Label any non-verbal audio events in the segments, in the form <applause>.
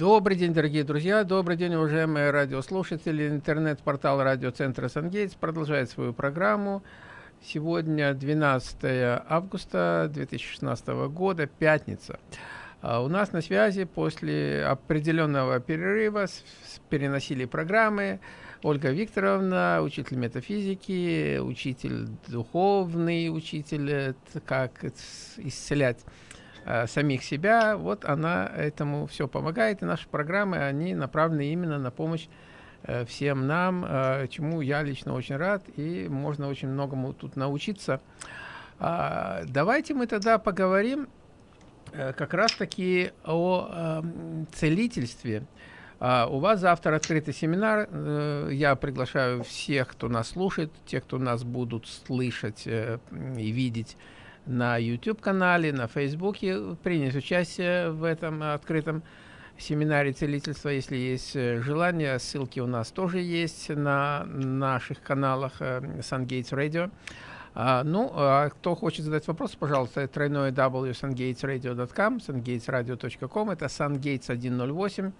Добрый день, дорогие друзья, добрый день, уважаемые радиослушатели. Интернет-портал радиоцентра «Сангейтс» продолжает свою программу. Сегодня 12 августа 2016 года, пятница. А у нас на связи после определенного перерыва переносили программы Ольга Викторовна, учитель метафизики, учитель духовный, учитель, э, как исцелять Э, самих себя, вот она этому все помогает, и наши программы, они направлены именно на помощь э, всем нам, э, чему я лично очень рад, и можно очень многому тут научиться. Э, давайте мы тогда поговорим э, как раз-таки о э, целительстве. Uh, у вас завтра открытый семинар. Я приглашаю всех, кто нас слушает, тех, кто нас будут слышать и видеть на YouTube-канале, на Фейсбуке принять участие в этом открытом семинаре целительства, если есть э, желание. Ссылки у нас тоже есть на наших каналах э, SunGates Radio. А, ну, а кто хочет задать вопрос, пожалуйста, тройное w sungatesradio.com, sungatesradio.com, это sungates 108,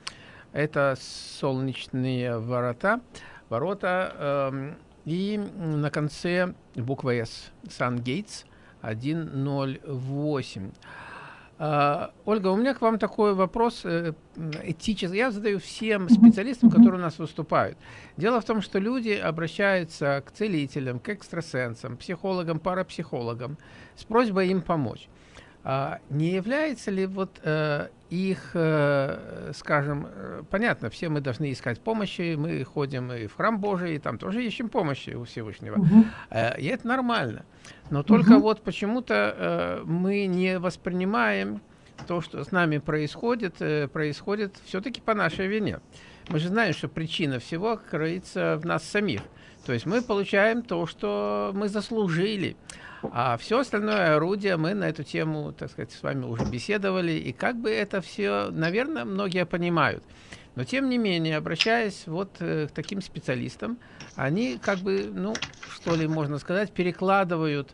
это солнечные ворота, ворота, э, и на конце буква S, SunGates 108. Uh, Ольга, у меня к вам такой вопрос э, этический. Я задаю всем специалистам, которые у нас выступают. Дело в том, что люди обращаются к целителям, к экстрасенсам, психологам, парапсихологам с просьбой им помочь. А не является ли вот э, их, э, скажем, э, понятно, все мы должны искать помощи, мы ходим и в храм Божий, и там тоже ищем помощи у Всевышнего, угу. э, и это нормально. Но только угу. вот почему-то мы не воспринимаем то, что с нами происходит, происходит все-таки по нашей вине. Мы же знаем, что причина всего кроется в нас самих. То есть мы получаем то, что мы заслужили. А все остальное орудие мы на эту тему, так сказать, с вами уже беседовали. И как бы это все, наверное, многие понимают. Но тем не менее, обращаясь вот э, к таким специалистам, они как бы, ну, что ли можно сказать, перекладывают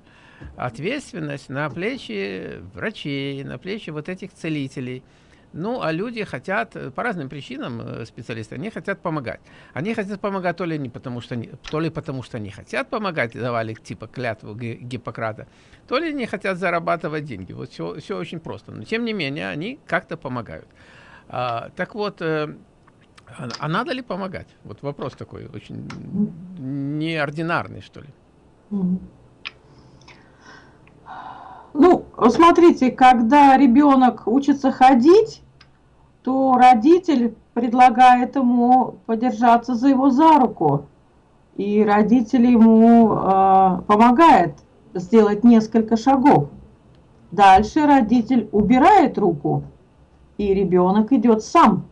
ответственность на плечи врачей, на плечи вот этих целителей. Ну, а люди хотят, э, по разным причинам, э, специалисты, они хотят помогать. Они хотят помогать то ли, не потому, что они, то ли потому, что они хотят помогать, давали типа клятву Гиппократа, то ли они хотят зарабатывать деньги. Вот все, все очень просто. Но, тем не менее, они как-то помогают. А, так вот, э, а, а надо ли помогать? Вот вопрос такой, очень неординарный, что ли. Ну, смотрите, когда ребенок учится ходить, то родитель предлагает ему подержаться за его за руку. И родитель ему э, помогает сделать несколько шагов. Дальше родитель убирает руку, и ребенок идет сам.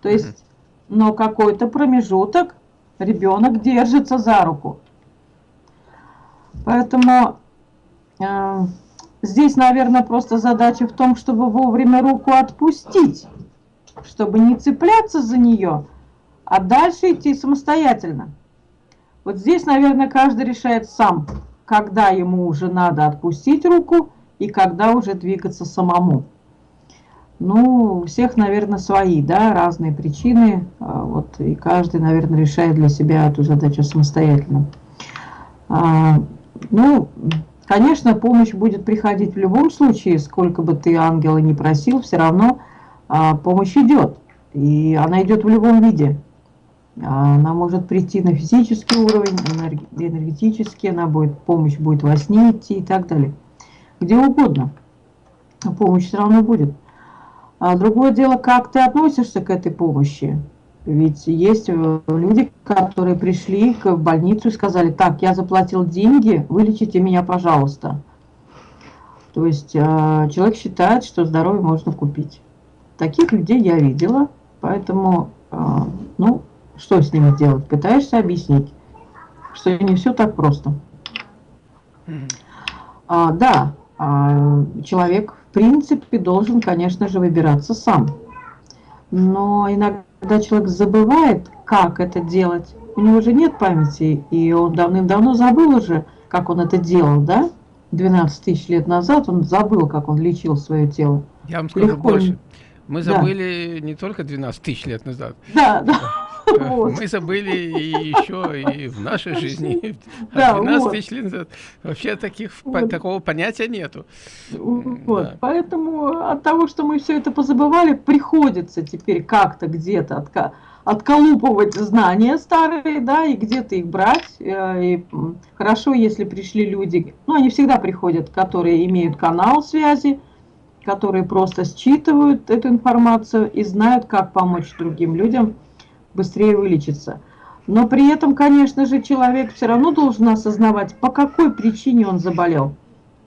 То есть, но какой-то промежуток ребенок держится за руку. Поэтому э, Здесь, наверное, просто задача в том, чтобы вовремя руку отпустить, чтобы не цепляться за нее, а дальше идти самостоятельно. Вот здесь, наверное, каждый решает сам, когда ему уже надо отпустить руку и когда уже двигаться самому. Ну, у всех, наверное, свои, да, разные причины. А вот, и каждый, наверное, решает для себя эту задачу самостоятельно. А, ну, Конечно, помощь будет приходить в любом случае, сколько бы ты ангела не просил, все равно а, помощь идет. И она идет в любом виде. Она может прийти на физический уровень, энергетический, она будет, помощь будет во сне идти и так далее. Где угодно. Помощь все равно будет. А другое дело, как ты относишься к этой помощи. Ведь есть э, люди, которые пришли в больницу и сказали, так, я заплатил деньги, вылечите меня, пожалуйста. То есть э, человек считает, что здоровье можно купить. Таких людей я видела, поэтому, э, ну, что с ними делать? Пытаешься объяснить, что не все так просто. А, да, а, человек в принципе должен, конечно же, выбираться сам. Но иногда когда человек забывает, как это делать, у него уже нет памяти, и он давным-давно забыл уже, как он это делал, да? 12 тысяч лет назад он забыл, как он лечил свое тело. Я вам скажу Легко больше. Мы забыли да. не только 12 тысяч лет назад. Да, да. <laughs> Мы забыли и еще и в нашей жизни. Да, <laughs> 12 вот. тысяч лет назад. Вообще таких, вот. такого понятия нету. Вот. Да. Поэтому от того, что мы все это позабывали, приходится теперь как-то где-то отколупывать знания старые, да, и где-то их брать. Э, и хорошо, если пришли люди, ну, они всегда приходят, которые имеют канал связи, которые просто считывают эту информацию и знают, как помочь другим людям быстрее вылечиться. Но при этом, конечно же, человек все равно должен осознавать, по какой причине он заболел.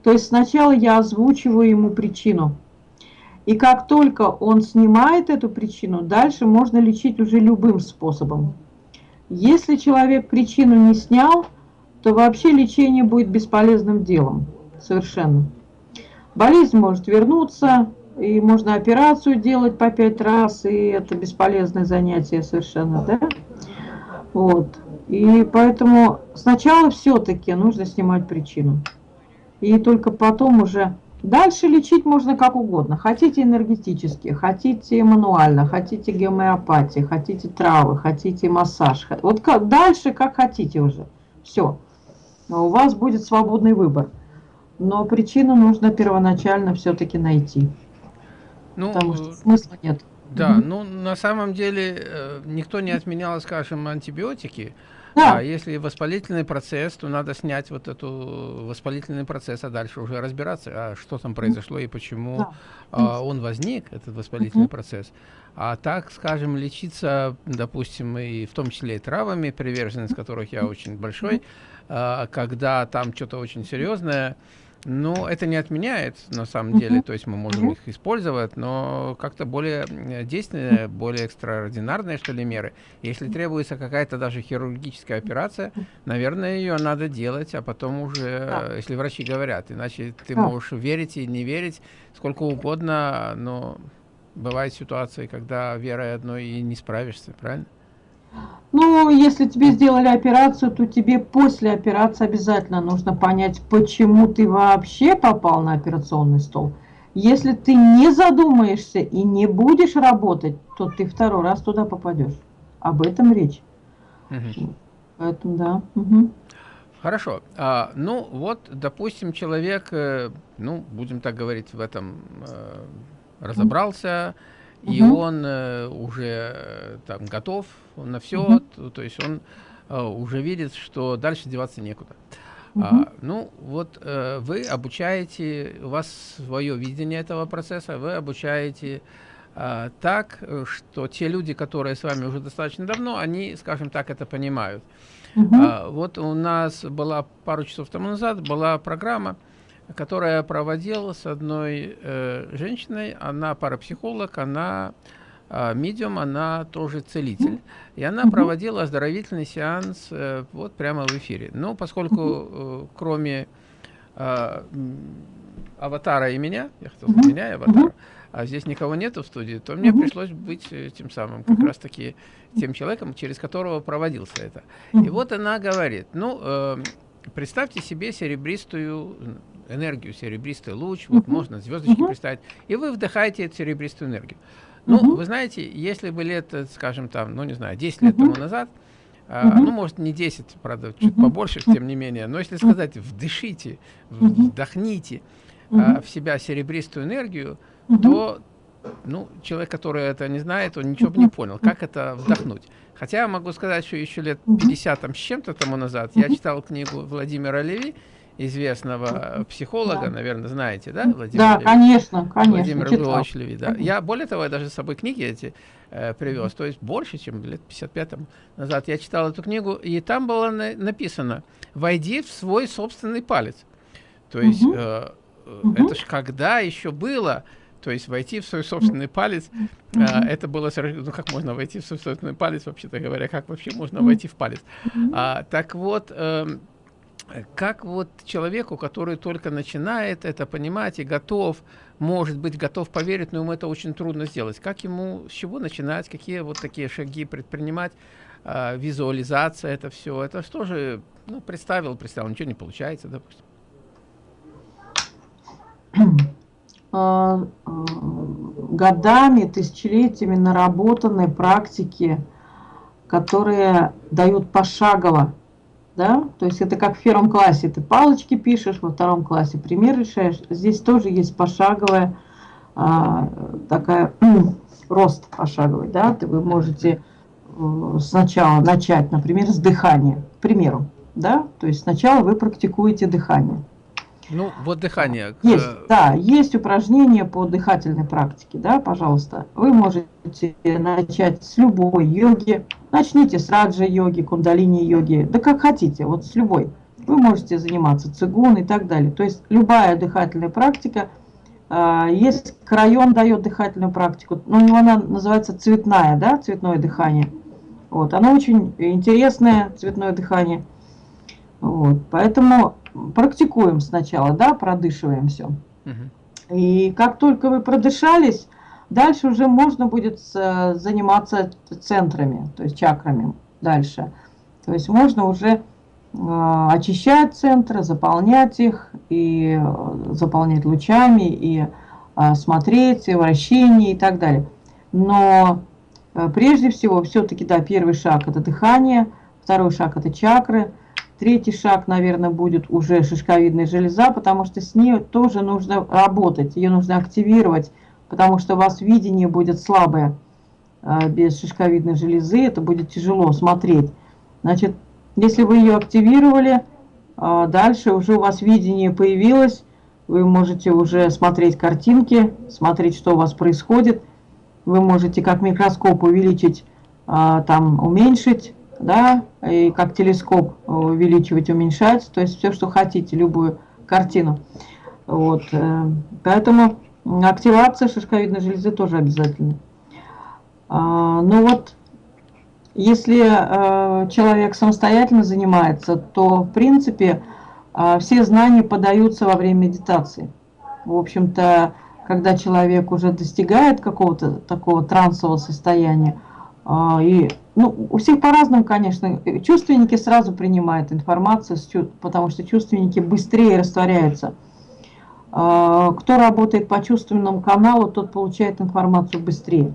То есть сначала я озвучиваю ему причину – и как только он снимает эту причину, дальше можно лечить уже любым способом. Если человек причину не снял, то вообще лечение будет бесполезным делом. Совершенно. Болезнь может вернуться, и можно операцию делать по пять раз, и это бесполезное занятие совершенно, да? Вот. И поэтому сначала все-таки нужно снимать причину. И только потом уже Дальше лечить можно как угодно. Хотите энергетически, хотите мануально, хотите гомеопатии, хотите травы, хотите массаж. Вот как, дальше как хотите уже. Все. У вас будет свободный выбор. Но причину нужно первоначально все-таки найти. Ну, потому что смысла нет. Да, угу. ну на самом деле э, никто не отменял, скажем, антибиотики. Да. А если воспалительный процесс, то надо снять вот эту воспалительный процесс, а дальше уже разбираться, а что там произошло и почему да. а, он возник, этот воспалительный угу. процесс. А так, скажем, лечиться, допустим, и в том числе и травами, приверженность которых я очень большой, а, когда там что-то очень серьезное, ну, это не отменяет, на самом деле, то есть мы можем их использовать, но как-то более действенные, более экстраординарные, что ли, меры. Если требуется какая-то даже хирургическая операция, наверное, ее надо делать, а потом уже, если врачи говорят, иначе ты можешь верить и не верить сколько угодно, но бывают ситуации, когда верой одной и не справишься, правильно? Ну, если тебе сделали операцию, то тебе после операции обязательно нужно понять, почему ты вообще попал на операционный стол. Если ты не задумаешься и не будешь работать, то ты второй раз туда попадешь. Об этом речь. Угу. Поэтому да. Угу. Хорошо. А, ну вот, допустим, человек, э, ну, будем так говорить, в этом э, разобрался, и угу. он э, уже э, там готов на все, угу. то, то есть он э, уже видит, что дальше деваться некуда. Угу. А, ну, вот э, вы обучаете, у вас свое видение этого процесса, вы обучаете э, так, что те люди, которые с вами уже достаточно давно, они, скажем так, это понимают. Угу. А, вот у нас была пару часов тому назад была программа, которая проводила с одной э, женщиной, она парапсихолог, она э, медиум, она тоже целитель. И она проводила оздоровительный сеанс э, вот прямо в эфире. Но поскольку э, кроме э, аватара и меня, я хотел сказать меня и аватара, а здесь никого нету в студии, то мне пришлось быть э, тем самым, как раз таки тем человеком, через которого проводился это. И вот она говорит, ну, э, представьте себе серебристую энергию, серебристый луч, вот можно звездочки представить, и вы вдыхаете эту серебристую энергию. Ну, вы знаете, если бы лет, скажем, там, ну, не знаю, 10 лет тому назад, а, ну, может, не 10, правда, чуть побольше, тем не менее, но если сказать, вдышите, вдохните а, в себя серебристую энергию, то, ну, человек, который это не знает, он ничего бы не понял, как это вдохнуть. Хотя я могу сказать, что еще лет 50 там, с чем-то тому назад я читал книгу Владимира Леви, известного психолога, да. наверное, знаете, да, Владимир Да, Леви? конечно, конечно. Владимир Львович Леви, да. Я, более того, я даже с собой книги эти э, привез, то есть больше, чем лет 55 назад я читал эту книгу, и там было на написано «Войди в свой собственный палец». То есть угу. э, угу. это ж когда еще было, то есть войти в свой собственный палец, -hmm. это было, ну как можно войти в свой собственный палец, вообще-то говоря, как вообще можно войти в палец. А, так вот, э, как вот человеку, который только начинает это понимать и готов, может быть, готов поверить, но ему это очень трудно сделать. Как ему, с чего начинать, какие вот такие шаги предпринимать, э, визуализация, это все, это что же, ну, представил, представил, ничего не получается, допустим. А, а, годами, тысячелетиями наработанной практики, которые дают пошагово. Да? То есть это как в первом классе ты палочки пишешь, во втором классе пример решаешь. Здесь тоже есть пошаговая а, такая <clears throat> рост пошаговый. Да? Вы можете э, сначала начать, например, с дыхания, к примеру. Да? То есть сначала вы практикуете дыхание. Ну, вот дыхание. Есть, да, есть упражнения по дыхательной практике, да, пожалуйста. Вы можете начать с любой йоги. Начните с раджа-йоги, кундалини-йоги, да как хотите, вот с любой. Вы можете заниматься цигун и так далее. То есть любая дыхательная практика. А, есть крайон дает дыхательную практику, но у него она называется цветная, да, цветное дыхание. Вот, оно очень интересное, цветное дыхание. Вот, поэтому практикуем сначала, да, продышиваем все. Угу. И как только вы продышались, дальше уже можно будет заниматься центрами, то есть чакрами дальше. То есть можно уже э, очищать центры, заполнять их, и э, заполнять лучами, и э, смотреть, и вращение и так далее. Но прежде всего, все-таки, да, первый шаг – это дыхание, второй шаг – это чакры – Третий шаг, наверное, будет уже шишковидная железа, потому что с ней тоже нужно работать, ее нужно активировать, потому что у вас видение будет слабое а, без шишковидной железы, это будет тяжело смотреть. Значит, если вы ее активировали, а, дальше уже у вас видение появилось, вы можете уже смотреть картинки, смотреть, что у вас происходит. Вы можете как микроскоп увеличить, а, там уменьшить да, и как телескоп увеличивать, уменьшать, то есть все, что хотите, любую картину. Вот, э, поэтому активация шишковидной железы тоже обязательно. А, ну вот, если э, человек самостоятельно занимается, то, в принципе, э, все знания подаются во время медитации. В общем-то, когда человек уже достигает какого-то такого трансового состояния, и ну, у всех по-разному, конечно. Чувственники сразу принимают информацию, потому что чувственники быстрее растворяются. А, кто работает по чувственному каналу, тот получает информацию быстрее.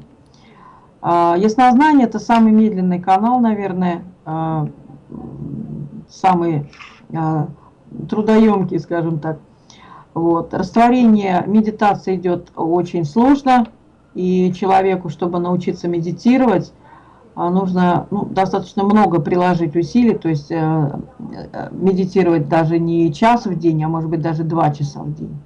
А, яснознание – это самый медленный канал, наверное, а, самый трудоемкий, скажем так. Вот. Растворение медитации идет очень сложно, и человеку, чтобы научиться медитировать, а нужно ну, достаточно много приложить усилий, то есть э, э, медитировать даже не час в день, а может быть даже два часа в день.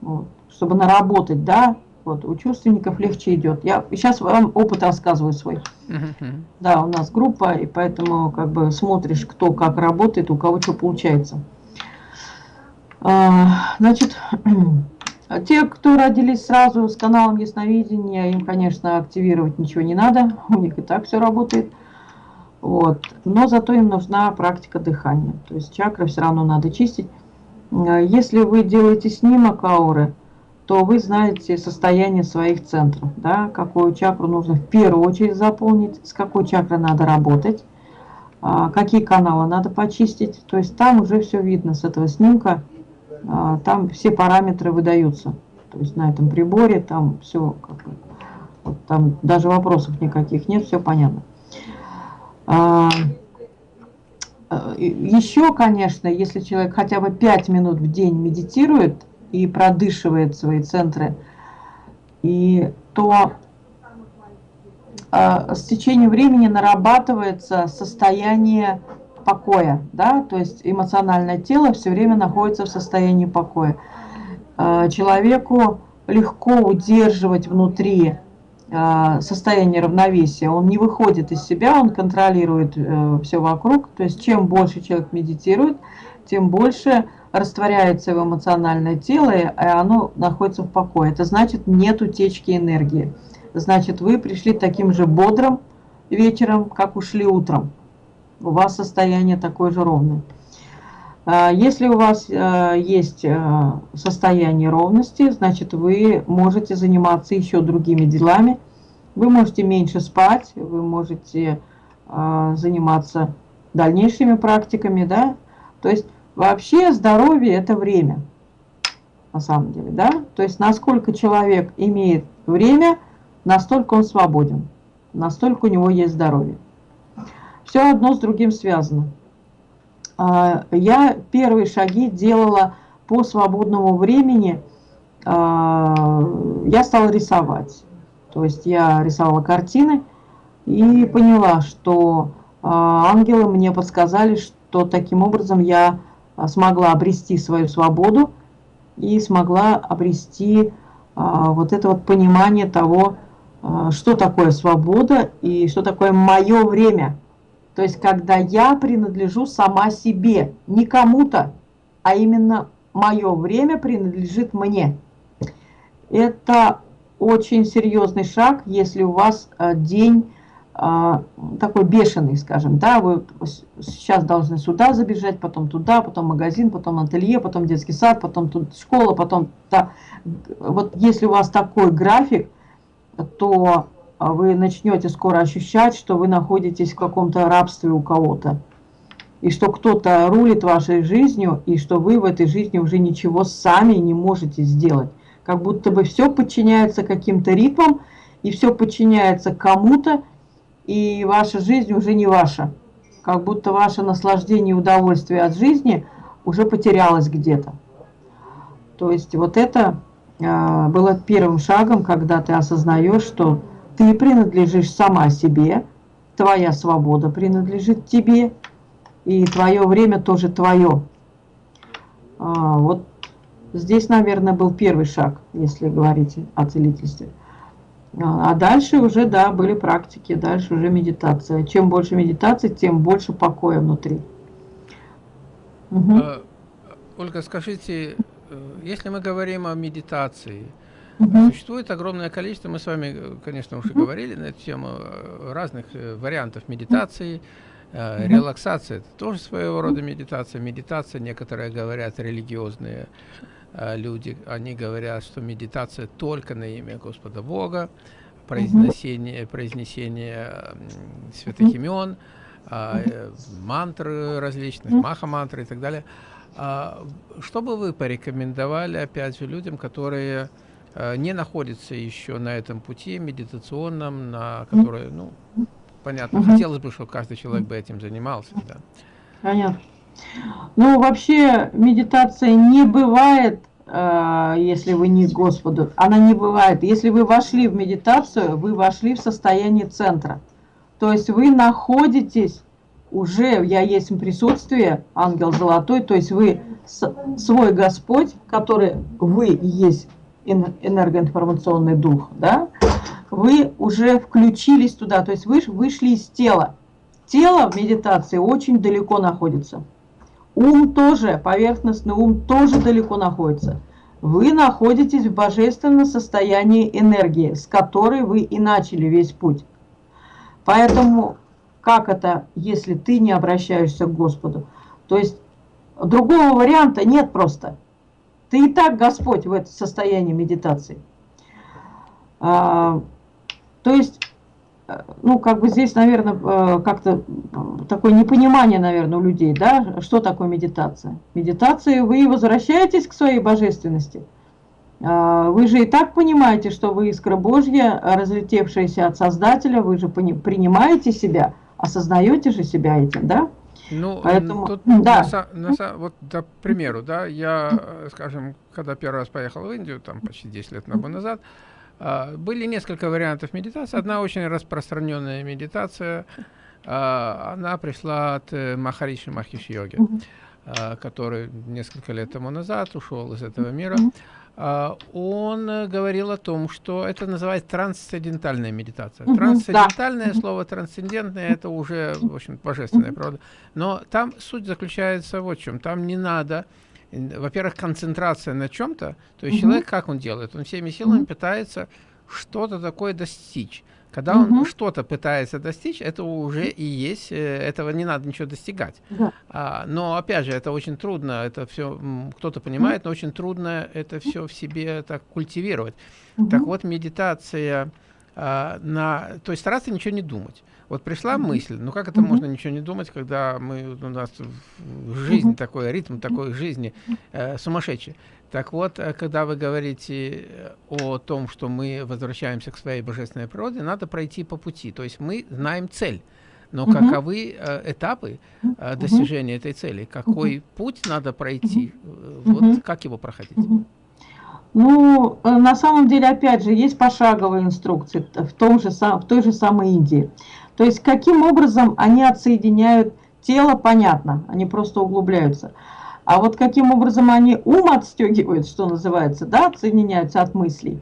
Вот. Чтобы наработать, да, вот, у чувственников легче идет. Я сейчас вам опыт рассказываю свой. Uh -huh. Да, у нас группа, и поэтому как бы смотришь, кто как работает, у кого что получается. А, значит, <clears throat> те, кто родились сразу с каналом ясновидения, им, конечно, активировать ничего не надо, <laughs> у них и так все работает. Вот. Но зато им нужна практика дыхания. То есть чакры все равно надо чистить. А если вы делаете снимок ауры, то вы знаете состояние своих центров. Да? Какую чакру нужно в первую очередь заполнить, с какой чакрой надо работать, а какие каналы надо почистить. То есть там уже все видно с этого снимка. А, там все параметры выдаются. То есть на этом приборе там все, как, вот там даже вопросов никаких нет, все понятно. А, э, еще, конечно, если человек хотя бы 5 минут в день медитирует и продышивает свои центры, и то а, с течением времени нарабатывается состояние покоя, да, то есть эмоциональное тело все время находится в состоянии покоя. А, человеку легко удерживать внутри а, состояние равновесия, он не выходит из себя, он контролирует э, все вокруг, то есть чем больше человек медитирует, тем больше растворяется его эмоциональное тело, и оно находится в покое. Это значит нет утечки энергии. Значит, вы пришли таким же бодрым вечером, как ушли утром у вас состояние такое же ровное. А, если у вас а, есть а, состояние ровности, значит вы можете заниматься еще другими делами. Вы можете меньше спать, вы можете заниматься дальнейшими практиками, да. То есть вообще здоровье это время, на самом деле, да. То есть насколько человек имеет время, настолько он свободен, настолько у него есть здоровье. Все одно с другим связано. А, я первые шаги делала по свободному времени. А, я стала рисовать. То есть я рисовала картины и поняла, что а, ангелы мне подсказали, что таким образом я смогла обрести свою свободу и смогла обрести вот это вот понимание того, что такое свобода и что такое мое время – то есть, когда я принадлежу сама себе, не кому-то, а именно мое время принадлежит мне. Это очень серьезный шаг, если у вас э, день э, такой бешеный, скажем, да, вы сейчас должны сюда забежать, потом туда, потом магазин, потом ателье, потом детский сад, потом тут школа, потом... Да. Вот если у вас такой график, то вы начнете скоро ощущать, что вы находитесь в каком-то рабстве у кого-то. И что кто-то рулит вашей жизнью, и что вы в этой жизни уже ничего сами не можете сделать. Как будто бы все подчиняется каким-то ритмам, и все подчиняется кому-то, и ваша жизнь уже не ваша. Как будто ваше наслаждение и удовольствие от жизни уже потерялось где-то. То есть вот это э, было первым шагом, когда ты осознаешь, что ты принадлежишь сама себе, твоя свобода принадлежит тебе, и твое время тоже твое. А, вот здесь, наверное, был первый шаг, если говорить о целительстве. А, а дальше уже, да, были практики, дальше уже медитация. Чем больше медитации, тем больше покоя внутри. Угу. Ольга, скажите, э, если мы говорим о медитации, Угу. Существует огромное количество, мы с вами, конечно, уже угу. говорили на эту тему, э, разных э, вариантов медитации. Релаксация – это тоже своего рода медитация. Медитация, некоторые говорят, религиозные люди, они говорят, что медитация только на имя Господа Бога, произнесение, произнесение святых имен, мантры различных, маха-мантры и так далее. А что бы вы порекомендовали, опять же, людям, которые Э, не находится еще на этом пути медитационном, на который, ну, понятно, угу. хотелось бы, чтобы каждый человек бы этим занимался. Да. Понятно. Ну, вообще, медитация не бывает, э, если вы не Господу. Она не бывает. Если вы вошли в медитацию, вы вошли в состояние центра. То есть вы находитесь уже, я есть присутствие, ангел золотой, то есть вы свой Господь, который вы есть энергоинформационный дух, да, вы уже включились туда, то есть вы вышли из тела. Тело в медитации очень далеко находится. Ум тоже, поверхностный ум тоже далеко находится. Вы находитесь в божественном состоянии энергии, с которой вы и начали весь путь. Поэтому, как это, если ты не обращаешься к Господу? То есть, другого варианта нет просто. Ты и так Господь в это состоянии медитации. А, то есть, э, ну, как бы здесь, наверное, э, как-то такое непонимание, наверное, у людей, да, что такое медитация. Медитация, вы возвращаетесь к своей божественности. А, вы же и так понимаете, что вы искра Божья, разлетевшаяся от Создателя, вы же принимаете себя, осознаете же себя этим, да? Ну, Поэтому, тут, да. на, на, вот, к примеру, да, я, э, скажем, когда первый раз поехал в Индию, там почти 10 лет назад, а, были несколько вариантов медитации. Одна очень распространенная медитация, а, она пришла от э, Махариши Махиш Йоги, а, который несколько лет тому назад ушел из этого мира. А, он э, говорил о том, что это называется трансцендентальная медитация. Трансцендентальное да. слово трансцендентное это уже, в общем, божественная правда. Но там суть заключается вот в чем. Там не надо, во-первых, концентрация на чем-то. То есть человек как он делает? Он всеми силами пытается что-то такое достичь. Когда он что-то пытается достичь, это уже и есть, э, этого не надо ничего достигать. Да. А, но опять же, это очень трудно, это все кто-то понимает, но очень трудно это все в себе так культивировать. Угу. Так вот, медитация э, на, то есть стараться ничего не думать. Вот пришла mm -hmm. мысль, ну как это mm -hmm. можно ничего не думать, когда мы, у нас жизнь mm -hmm. такой, ритм такой жизни э, сумасшедший. Так вот, э, когда вы говорите э, о том, что мы возвращаемся к своей божественной природе, надо пройти по пути. То есть мы знаем цель. Но угу. каковы э, этапы э, достижения угу. этой цели? Какой угу. путь надо пройти? Угу. Вот как его проходить? Угу. Ну, на самом деле, опять же, есть пошаговые инструкции в, том же, в той же самой Индии. То есть, каким образом они отсоединяют тело, понятно, они просто углубляются. А вот каким образом они ум отстегивают, что называется, да, отсоединяются от мыслей,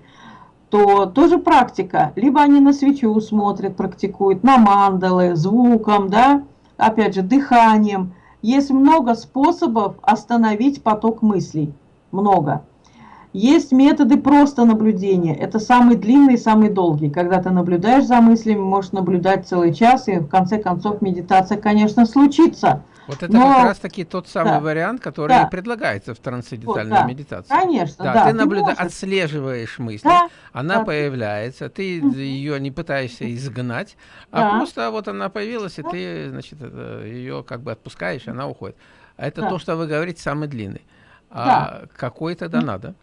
то тоже практика. Либо они на свечу смотрят, практикуют, на мандалы, звуком, да, опять же, дыханием. Есть много способов остановить поток мыслей. Много. Есть методы просто наблюдения. Это самый длинный и самый долгий. Когда ты наблюдаешь за мыслями, можешь наблюдать целый час, и в конце концов медитация, конечно, случится. Вот это Но... как раз таки тот самый да. вариант, который да. предлагается в трансцендентальной вот, да. медитации. Конечно, да. да. Ты, наблюдаешь, отслеживаешь мысль, да. она да. появляется, ты ее не пытаешься изгнать, а да. а просто вот она появилась, и да. ты, значит, ее как бы отпускаешь, и она уходит. А это да. то, что вы говорите, самый длинный. А да. какой тогда надо?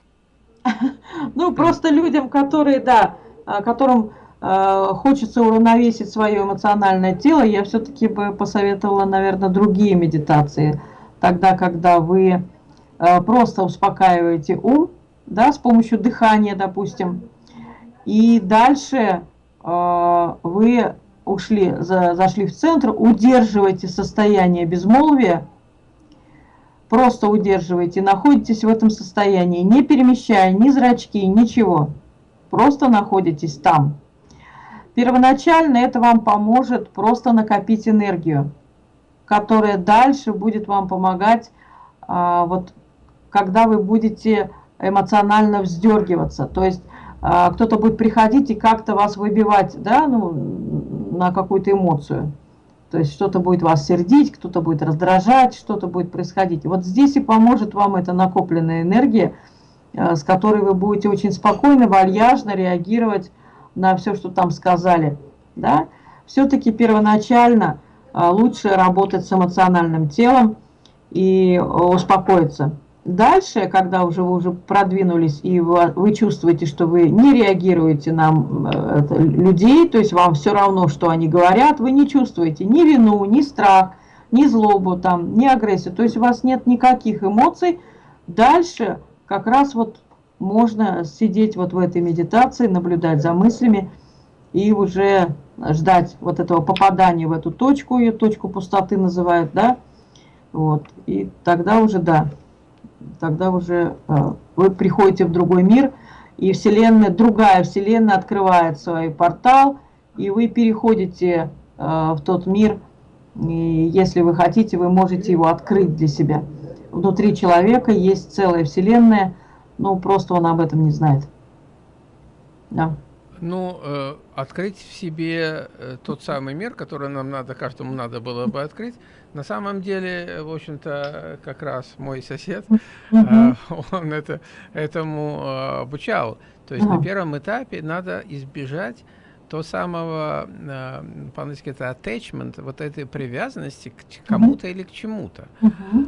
<laughs> Ну, просто людям, которые, да, а, которым хочется уравновесить свое эмоциональное тело, я все-таки бы посоветовала, наверное, другие медитации. Тогда, когда вы э, просто успокаиваете ум, да, с помощью дыхания, допустим, и дальше э, вы ушли, за, зашли в центр, удерживаете состояние безмолвия, Просто удерживаете, находитесь в этом состоянии, не перемещая ни зрачки, ничего. Просто находитесь там. Первоначально это вам поможет просто накопить энергию, которая дальше будет вам помогать, а, вот, когда вы будете эмоционально вздергиваться. То есть а, кто-то будет приходить и как-то вас выбивать да, ну, на какую-то эмоцию. То есть что-то будет вас сердить, кто-то будет раздражать, что-то будет происходить. Вот здесь и поможет вам эта накопленная энергия, э, с которой вы будете очень спокойно, вальяжно реагировать на все, что там сказали. Да? Все-таки первоначально э, лучше работать с эмоциональным телом и э, успокоиться. Дальше, когда уже вы уже продвинулись и вы, вы чувствуете, что вы не реагируете на это, людей, то есть вам все равно, что они говорят, вы не чувствуете ни вину, ни страх, ни злобу, там, ни агрессию, то есть у вас нет никаких эмоций, дальше как раз вот можно сидеть вот в этой медитации, наблюдать за мыслями и уже ждать вот этого попадания в эту точку, ее точку пустоты называют, да, вот, и тогда уже, да, тогда уже э, вы приходите в другой мир, и вселенная, другая вселенная открывает свой портал, и вы переходите э, в тот мир, и если вы хотите, вы можете его открыть для себя. Внутри человека есть целая вселенная, но просто он об этом не знает. Да. Ну, э, открыть в себе э, тот самый мир, который нам надо, каждому надо было бы открыть, на самом деле, в общем-то, как раз мой сосед, э, он это, этому э, обучал. То есть на первом этапе надо избежать то самого, э, по-английски это attachment, вот этой привязанности к кому-то или к чему-то.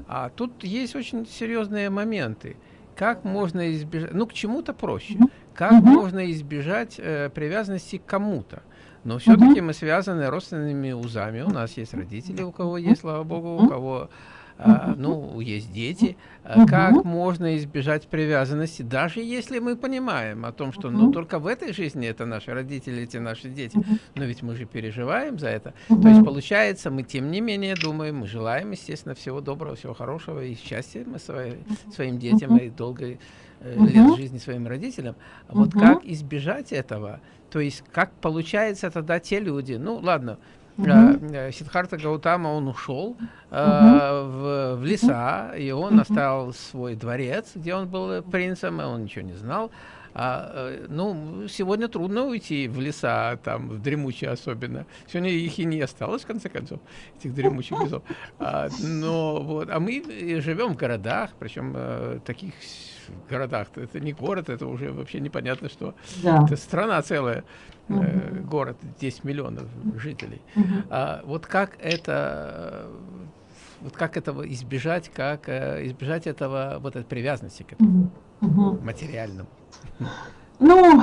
А тут есть очень серьезные моменты. Как можно избежать, ну к чему-то проще, как можно избежать э, привязанности к кому-то. Но все-таки угу. мы связаны родственными узами. У нас есть родители, у кого есть, слава богу, у кого а, ну, есть дети. А, как можно избежать привязанности, даже если мы понимаем о том, что ну, только в этой жизни это наши родители, эти наши дети. Но ведь мы же переживаем за это. То есть, получается, мы тем не менее думаем, мы желаем, естественно, всего доброго, всего хорошего и счастья мы свои, своим детям и долгой э, лет жизни своим родителям. Вот как избежать этого? То есть, как получается тогда те люди, ну ладно, Uh -huh. Сидхарта Гаутама, он ушел uh -huh. в, в леса, и он uh -huh. оставил свой дворец, где он был принцем, и он ничего не знал. А, э, ну, сегодня трудно уйти в леса, там, в дремучие особенно. Сегодня их и не осталось, в конце концов, этих дремучих лесов. А, но вот, а мы живем в городах, причем э, таких городах. Это не город, это уже вообще непонятно, что да. это страна целая, угу. э, город 10 миллионов жителей. Угу. А, вот как это вот как этого избежать, как э, избежать этого вот этой привязанности к этому угу. материальному? Ну,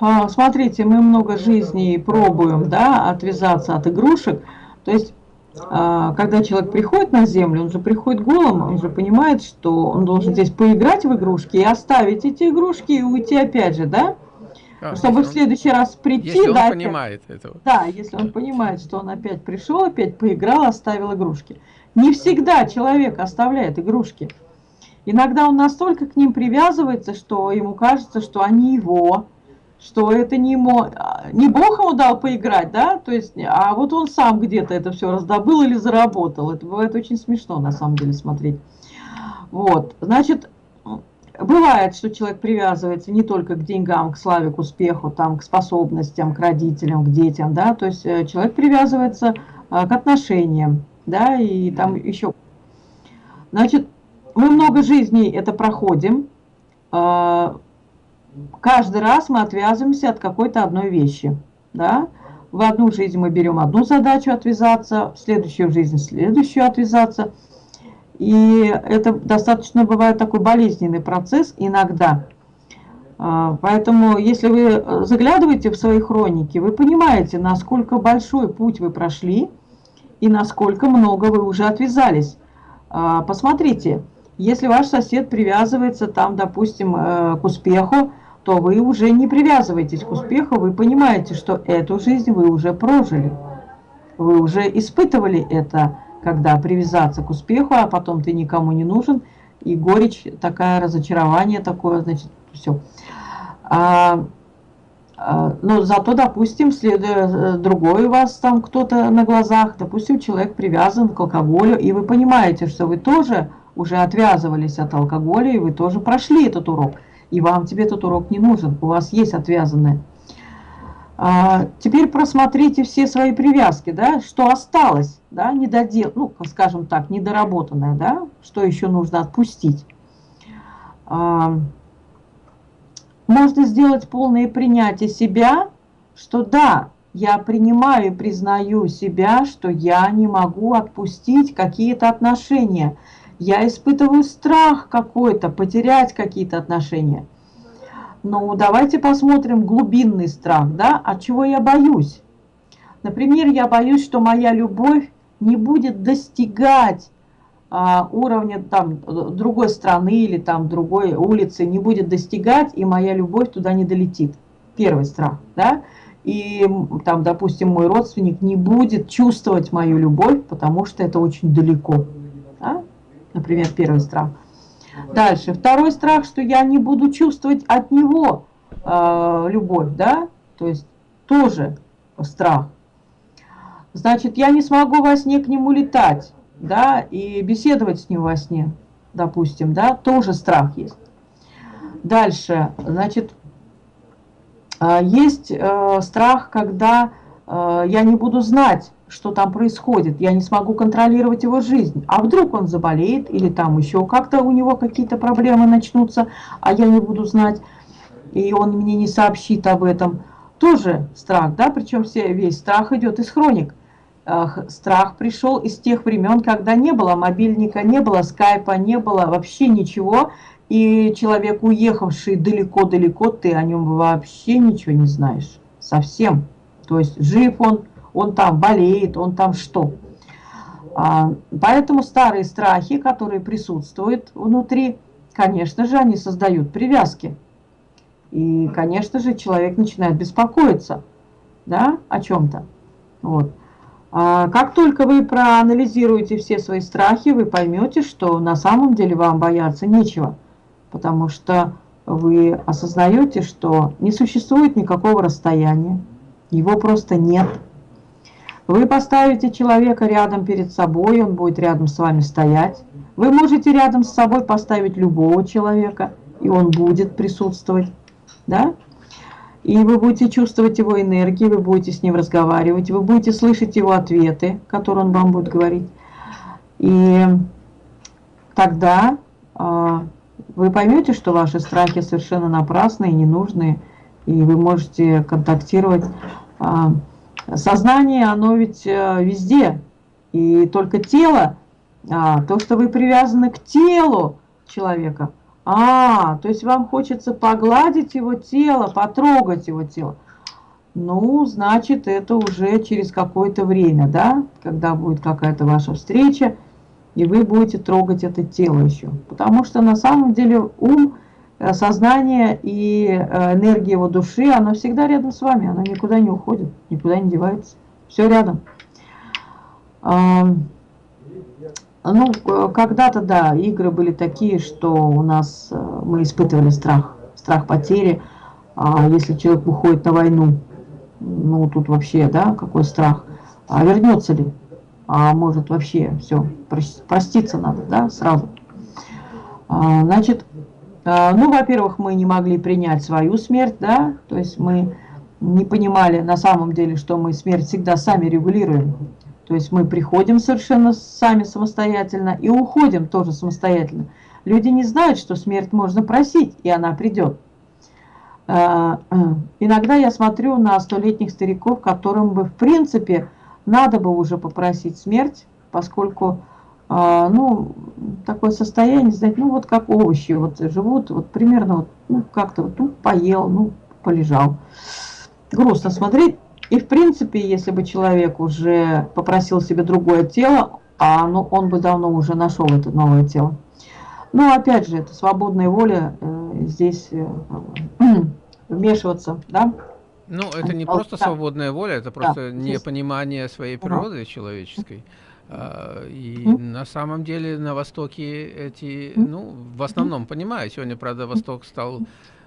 а, смотрите, мы много жизней пробуем, да, отвязаться от игрушек. То есть когда человек приходит на землю, он же приходит голым, он же понимает, что он должен здесь поиграть в игрушки и оставить эти игрушки и уйти опять же, да? А, Чтобы в следующий раз прийти, если он да, понимает опять, этого. Да, если он понимает, что он опять пришел, опять поиграл, оставил игрушки. Не всегда человек оставляет игрушки. Иногда он настолько к ним привязывается, что ему кажется, что они его, что это не, ему, не Бог ему дал поиграть, да, то есть, а вот он сам где-то это все раздобыл или заработал. Это бывает очень смешно, на самом деле, смотреть. Вот, значит, бывает, что человек привязывается не только к деньгам, к славе, к успеху, там, к способностям, к родителям, к детям, да, то есть э, человек привязывается а, к отношениям, да, и там еще. Значит, мы много жизней это проходим, а, каждый раз мы отвязываемся от какой-то одной вещи. Да? В одну жизнь мы берем одну задачу отвязаться, в следующую жизнь следующую отвязаться. И это достаточно бывает такой болезненный процесс иногда. А, поэтому, если вы заглядываете в свои хроники, вы понимаете, насколько большой путь вы прошли и насколько много вы уже отвязались. А, посмотрите, если ваш сосед привязывается там, допустим, э, к успеху, то вы уже не привязываетесь к успеху, вы понимаете, что эту жизнь вы уже прожили. Вы уже испытывали это, когда привязаться к успеху, а потом ты никому не нужен, и горечь, такое разочарование такое, значит, все. А, а, но зато, допустим, следуя э, другой у вас там кто-то на глазах, допустим, человек привязан к алкоголю, и вы понимаете, что вы тоже уже отвязывались от алкоголя, и вы тоже прошли этот урок и вам тебе этот урок не нужен, у вас есть отвязанное. А, теперь просмотрите все свои привязки, да, что осталось, да, недодел, ну, скажем так, недоработанное, да, что еще нужно отпустить. А, можно сделать полное принятие себя, что да, я принимаю и признаю себя, что я не могу отпустить какие-то отношения – я испытываю страх какой-то, потерять какие-то отношения. Ну, давайте посмотрим глубинный страх, да, от чего я боюсь. Например, я боюсь, что моя любовь не будет достигать а, уровня там другой страны или там другой улицы, не будет достигать, и моя любовь туда не долетит. Первый страх, да. И там, допустим, мой родственник не будет чувствовать мою любовь, потому что это очень далеко. Например, первый страх. Дальше. Второй страх, что я не буду чувствовать от него э, любовь, да? То есть тоже страх. Значит, я не смогу во сне к нему летать, да, и беседовать с ним во сне, допустим, да, тоже страх есть. Дальше, значит, э, есть э, страх, когда э, я не буду знать, что там происходит, я не смогу контролировать его жизнь. А вдруг он заболеет или там еще как-то у него какие-то проблемы начнутся, а я не буду знать, и он мне не сообщит об этом. Тоже страх, да, причем все, весь страх идет из хроник. Страх пришел из тех времен, когда не было мобильника, не было скайпа, не было вообще ничего, и человек, уехавший далеко-далеко, ты о нем вообще ничего не знаешь, совсем. То есть жив он, он там болеет, он там что. А, поэтому старые страхи, которые присутствуют внутри, конечно же, они создают привязки. И, конечно же, человек начинает беспокоиться да, о чем-то. Вот. А как только вы проанализируете все свои страхи, вы поймете, что на самом деле вам бояться нечего. Потому что вы осознаете, что не существует никакого расстояния, его просто нет. Вы поставите человека рядом перед собой, он будет рядом с вами стоять. Вы можете рядом с собой поставить любого человека, и он будет присутствовать. да? И вы будете чувствовать его энергию, вы будете с ним разговаривать, вы будете слышать его ответы, которые он вам будет говорить. И тогда э, вы поймете, что ваши страхи совершенно напрасные, ненужные, и вы можете контактировать. Э, сознание, оно ведь э, везде, и только тело, а, то, что вы привязаны к телу человека, а, то есть вам хочется погладить его тело, потрогать его тело. Ну, значит, это уже через какое-то время, да, когда будет какая-то ваша встреча, и вы будете трогать это тело еще. Потому что на самом деле ум, сознание и э, энергия его души, оно всегда рядом с вами, оно никуда не уходит, никуда не девается. Все рядом. Ну, когда-то, да, игры были такие, что у нас э, мы испытывали страх, страх потери. А если человек уходит на войну, ну, тут вообще, да, какой страх. А вернется ли? А может вообще все, проститься надо, да, сразу. А, значит, ну, во-первых, мы не могли принять свою смерть, да, то есть мы не понимали на самом деле, что мы смерть всегда сами регулируем. То есть мы приходим совершенно сами самостоятельно и уходим тоже самостоятельно. Люди не знают, что смерть можно просить, и она придет. А, э, иногда я смотрю на столетних стариков, которым бы в принципе надо бы уже попросить смерть, поскольку а, ну, такое состояние, знаете, ну вот как овощи, вот живут, вот примерно вот, ну как-то вот, ну поел, ну полежал. Грустно смотреть. И в принципе, если бы человек уже попросил себе другое тело, а ну, он бы давно уже нашел это новое тело. Но опять же, это свободная воля э, здесь э, <clears throat> вмешиваться, да? Ну, это не просто да. свободная воля, это просто да, непонимание своей природы угу. человеческой. А, и угу. на самом деле на Востоке эти, ну, в основном понимаю, сегодня, правда, Восток стал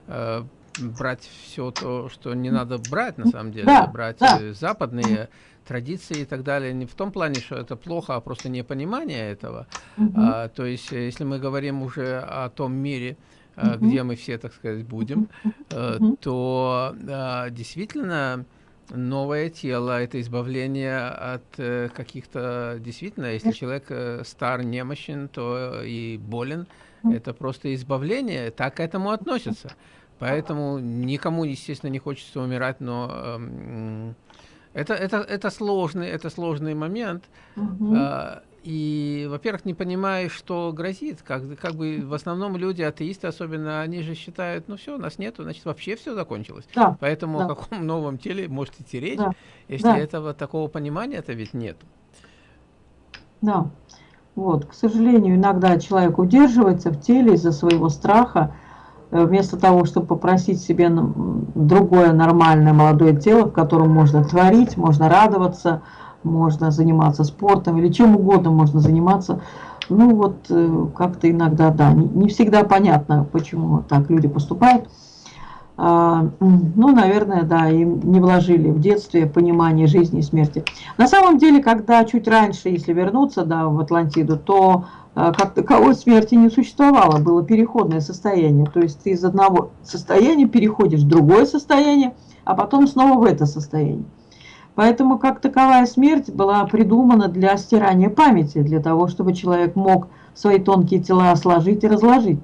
э, брать все то, что не надо брать, на самом деле, да, брать да. Западные традиции и так далее, не в том плане, что это плохо, а просто непонимание этого. Угу. А, то есть, э, если мы говорим уже о том мире, угу. где мы все, так сказать, будем, угу. то а, действительно новое тело, это избавление от э, каких-то, действительно, если человек э, стар, немощен, то и болен, это просто избавление, так к этому относятся. Поэтому никому, естественно, не хочется умирать, но э, это, это, это, сложный, это сложный момент. Угу. И, во-первых, не понимаешь, что грозит. Как, как бы в основном люди, атеисты особенно, они же считают, ну все, нас нету, значит, вообще все закончилось. Да, Поэтому да. о каком новом теле может идти речь, да, если да. этого такого понимания это ведь нет. Да. Вот, к сожалению, иногда человек удерживается в теле из-за своего страха, Э, вместо того, чтобы попросить себе другое нормальное молодое тело, в котором можно творить, можно радоваться, можно заниматься спортом или чем угодно можно заниматься. Ну вот э, как-то иногда, да, не, всегда понятно, почему так люди поступают. А, ну, наверное, да, им не вложили в детстве понимание жизни и смерти. На самом деле, когда чуть раньше, если вернуться да, в Атлантиду, то а, как таковой смерти не существовало, было переходное состояние. То есть ты из одного состояния переходишь в другое состояние, а потом снова в это состояние. Поэтому как таковая смерть была придумана для стирания памяти, для того, чтобы человек мог свои тонкие тела сложить и разложить.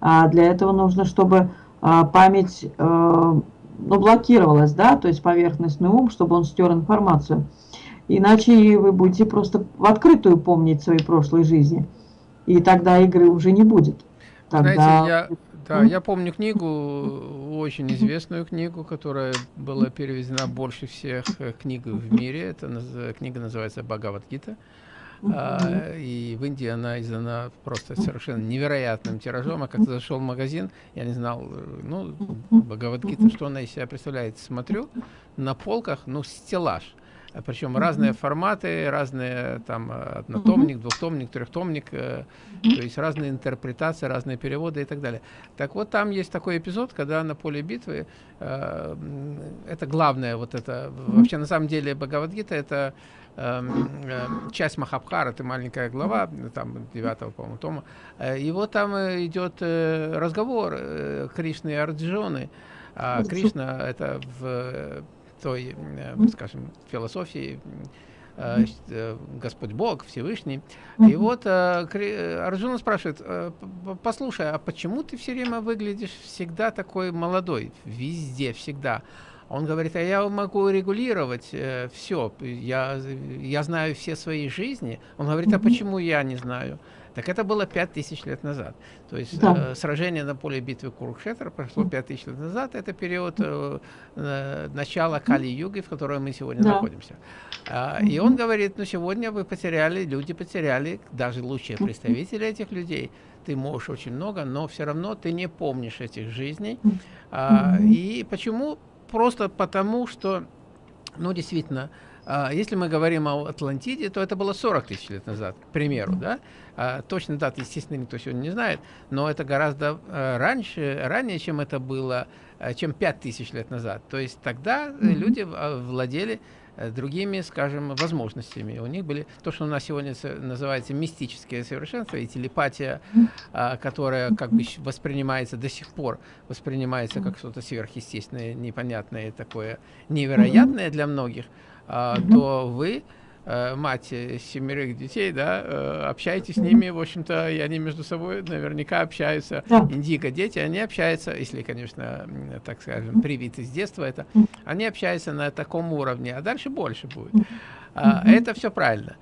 А для этого нужно, чтобы а, память э, ну, блокировалась, да, то есть поверхностный ум, чтобы он стер информацию. Иначе вы будете просто в открытую помнить свои прошлые жизни и тогда игры уже не будет. Тогда... Знаете, я, да, я помню книгу, очень известную книгу, которая была переведена больше всех э, книг в мире. Эта книга называется «Бхагавадгита». А, и в Индии она издана просто совершенно невероятным тиражом. А когда зашел в магазин, я не знал, э, ну, Бхагавадгита, что она из себя представляет. Смотрю, на полках, ну, стеллаж – причем разные форматы, разные там однотомник, двухтомник, трехтомник, то есть разные интерпретации, разные переводы и так далее. Так вот, там есть такой эпизод, когда на поле битвы, это главное, вот это, вообще на самом деле Бхагавадгита это Эм, э, часть Махабхара, это маленькая глава, там, девятого, по-моему, тома, э, и вот там э, идет разговор Кришны и Арджуны. А Кришна — это в той, скажем, философии Господь Бог, Всевышний. И вот Арджуна спрашивает, послушай, а почему ты все время выглядишь всегда такой молодой? Везде, всегда. Он говорит, а я могу регулировать э, все, я, я знаю все свои жизни. Он говорит, а почему я не знаю? Так это было 5000 лет назад. То есть да. э, сражение на поле битвы Курукшетра прошло 5000 лет назад. Это период э, э, начала Кали-юги, в которой мы сегодня да. находимся. А, и он говорит, ну сегодня вы потеряли, люди потеряли, даже лучшие представители этих людей. Ты можешь очень много, но все равно ты не помнишь этих жизней. А, и почему? просто потому, что, ну, действительно, если мы говорим о Атлантиде, то это было 40 тысяч лет назад, к примеру, да? А, точно даты, естественно, никто сегодня не знает, но это гораздо а, раньше, ранее, чем это было, чем 5 тысяч лет назад. То есть тогда люди владели Э, другими, скажем, возможностями. У них были то, что у нас сегодня называется мистическое совершенство и телепатия, а, которая как бы воспринимается до сих пор, воспринимается как что-то сверхъестественное, непонятное, такое невероятное для многих, а, то вы Э, мать семерых детей, да, э, общаетесь с ними, в общем-то, и они между собой наверняка общаются. Да. Индиго дети, они общаются, если, конечно, так скажем, привиты с детства это, они общаются на таком уровне, а дальше больше будет. А, это все правильно.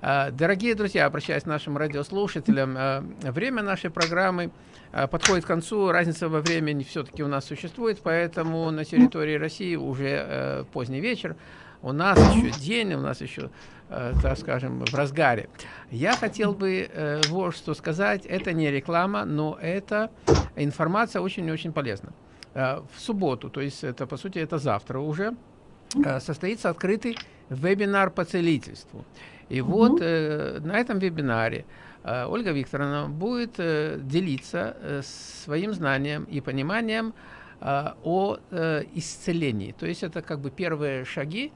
А, дорогие друзья, обращаясь к нашим радиослушателям, время нашей программы подходит к концу, разница во времени все-таки у нас существует, поэтому на территории России уже э, поздний вечер, у нас еще день, у нас еще, э, так скажем, в разгаре. Я хотел бы э, вот что сказать. Это не реклама, но это информация очень-очень полезна. Э, в субботу, то есть это, по сути, это завтра уже, э, состоится открытый вебинар по целительству. И угу. вот э, на этом вебинаре э, Ольга Викторовна будет э, делиться э, своим знанием и пониманием о исцелении. То есть это как бы первые шаги,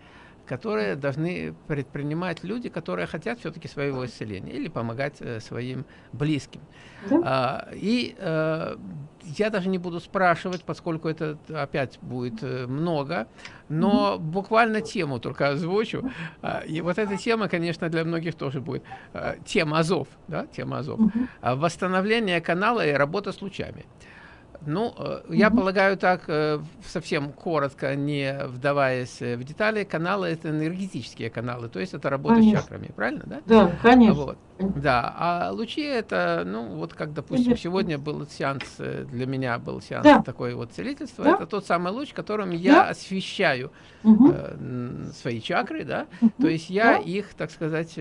которые должны предпринимать люди, которые хотят все-таки своего исцеления или помогать э, своим близким. Да. А, и э, я даже не буду спрашивать, поскольку это опять будет э, много, но буквально тему только озвучу. А, и вот эта тема, конечно, для многих тоже будет. А, тема Азов, да, тема Азов. -hmm. Восстановление канала и работа с лучами. Ну, э, я полагаю так, э, совсем коротко, не вдаваясь в детали, каналы это энергетические каналы, то есть это работа конечно. с чакрами, правильно, да? Да, конечно. Вот. Да, а лучи это, ну, вот как, допустим, конечно. сегодня был сеанс, э, для меня был сеанс да. такой вот целительства, да. это тот самый луч, которым да. я освещаю угу. э, свои чакры, да, угу. то есть я да. их, так сказать,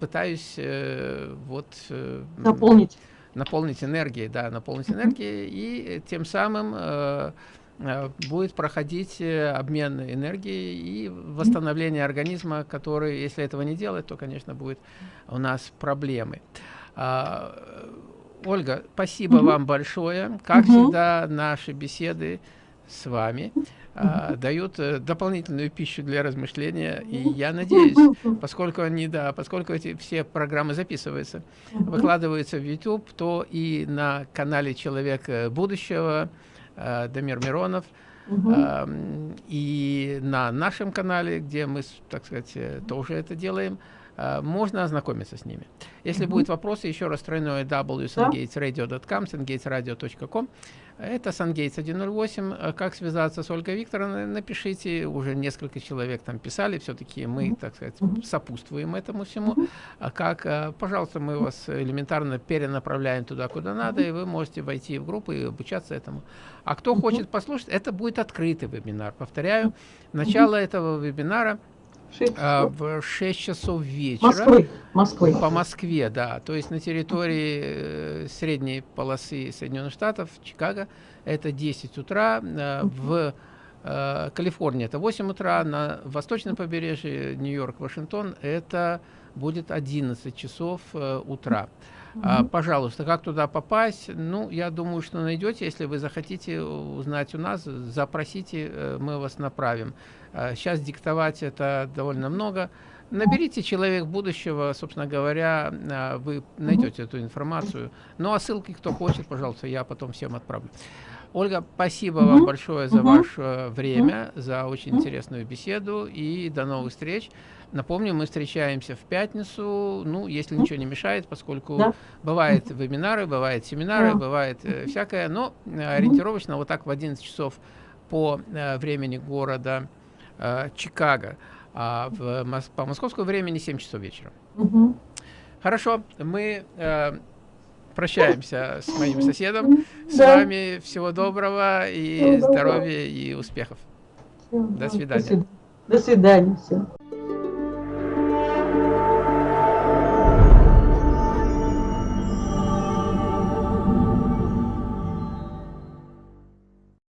пытаюсь э, вот... Э, Наполнить наполнить энергией, да, наполнить энергией, и тем самым э, э, будет проходить э, обмен энергией и восстановление организма, который, если этого не делать, то, конечно, будет у нас проблемы. А, Ольга, спасибо угу. вам большое. Как угу. всегда, наши беседы с вами а, дают э, дополнительную пищу для размышления. И я надеюсь, поскольку они, да, поскольку эти все программы записываются, выкладываются в YouTube, то и на канале Человек будущего э, Дамир Миронов, э, и на нашем канале, где мы, так сказать, э, тоже это делаем, э, можно ознакомиться с ними. Если -hmm. будут вопросы, еще раз тройное www.sungatesradio.com, sungatesradio.com. Это Сангейтс 108. Э, как связаться с Ольгой Викторовной, напишите. Уже несколько человек там писали. Все-таки мы, так сказать, сопутствуем этому всему. А как, э, пожалуйста, мы вас элементарно перенаправляем туда, куда надо, и вы можете войти в группу и обучаться этому. А кто хочет послушать, это будет открытый вебинар. Повторяю, начало этого вебинара – 6 а, в 6 часов вечера. Москвы. Москвы. По Москве, да. То есть на территории э, средней полосы Соединенных Штатов, Чикаго, это 10 утра. Э, в э, Калифорния это 8 утра, на восточном побережье Нью-Йорк, Вашингтон это будет 11 часов э, А, пожалуйста, как туда попасть? Ну, я думаю, что найдете. Если вы захотите узнать у нас, запросите, э, мы вас направим. А, сейчас диктовать это довольно много. Наберите «Человек будущего», собственно говоря, а, вы найдете эту информацию. Ну, а ссылки, кто хочет, пожалуйста, я потом всем отправлю. Ольга, спасибо вам большое за ваше время, за очень интересную беседу и до новых встреч. Напомню, мы встречаемся в пятницу, ну, если ничего не мешает, поскольку да. бывают вебинары, бывают семинары, да. бывает э, всякое, но э, ориентировочно вот так в 11 часов по э, времени города э, Чикаго, а в, по московскому времени 7 часов вечера. Угу. Хорошо, мы э, прощаемся с моим соседом. С да. вами всего доброго и здоровья и успехов. До свидания. До свидания. До свидания.